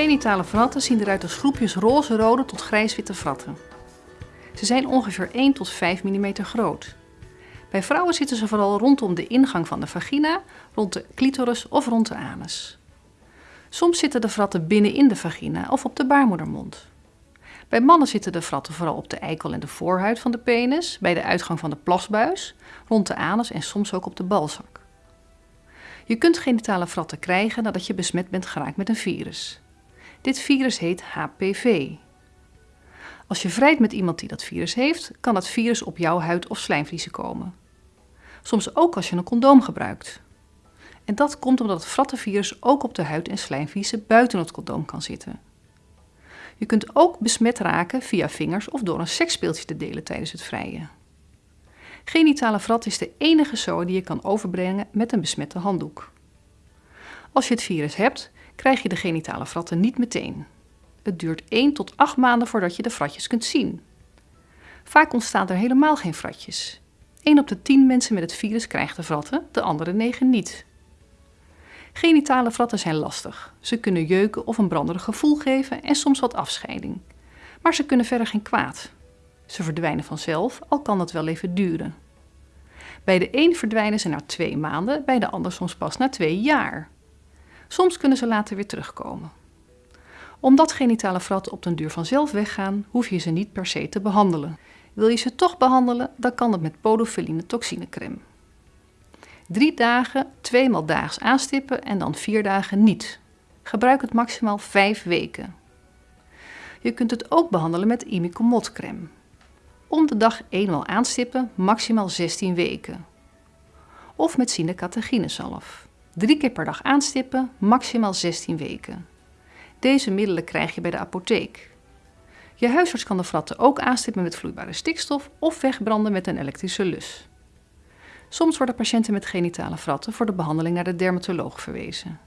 Genitale vratten zien eruit als groepjes roze-rode tot grijswitte vratten. Ze zijn ongeveer 1 tot 5 mm groot. Bij vrouwen zitten ze vooral rondom de ingang van de vagina, rond de clitoris of rond de anus. Soms zitten de vratten binnenin de vagina of op de baarmoedermond. Bij mannen zitten de vratten vooral op de eikel en de voorhuid van de penis, bij de uitgang van de plasbuis, rond de anus en soms ook op de balzak. Je kunt genitale vratten krijgen nadat je besmet bent geraakt met een virus. Dit virus heet HPV. Als je vrijt met iemand die dat virus heeft, kan dat virus op jouw huid of slijmvliezen komen. Soms ook als je een condoom gebruikt. En dat komt omdat het frattenvirus ook op de huid en slijmvliezen buiten het condoom kan zitten. Je kunt ook besmet raken via vingers of door een seksspeeltje te delen tijdens het vrijen. Genitale vrat is de enige zooi die je kan overbrengen met een besmette handdoek. Als je het virus hebt, krijg je de genitale vratten niet meteen. Het duurt 1 tot 8 maanden voordat je de fratjes kunt zien. Vaak ontstaan er helemaal geen fratjes. 1 op de 10 mensen met het virus krijgt de vratten, de andere 9 niet. Genitale vratten zijn lastig. Ze kunnen jeuken of een branderig gevoel geven en soms wat afscheiding. Maar ze kunnen verder geen kwaad. Ze verdwijnen vanzelf, al kan dat wel even duren. Bij de een verdwijnen ze na twee maanden, bij de ander soms pas na twee jaar. Soms kunnen ze later weer terugkomen. Omdat genitale vratten op den duur vanzelf weggaan, hoef je ze niet per se te behandelen. Wil je ze toch behandelen, dan kan het met podofiline toxinecreme. Drie dagen, tweemaal daags aanstippen en dan vier dagen niet. Gebruik het maximaal vijf weken. Je kunt het ook behandelen met imicomod-crème. Om de dag eenmaal aanstippen, maximaal 16 weken. Of met sinecataginesalf. Drie keer per dag aanstippen, maximaal 16 weken. Deze middelen krijg je bij de apotheek. Je huisarts kan de fratten ook aanstippen met vloeibare stikstof of wegbranden met een elektrische lus. Soms worden patiënten met genitale fratten voor de behandeling naar de dermatoloog verwezen.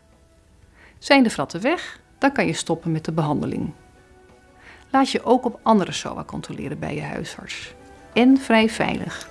Zijn de fratten weg, dan kan je stoppen met de behandeling. Laat je ook op andere SOA controleren bij je huisarts. En vrij veilig.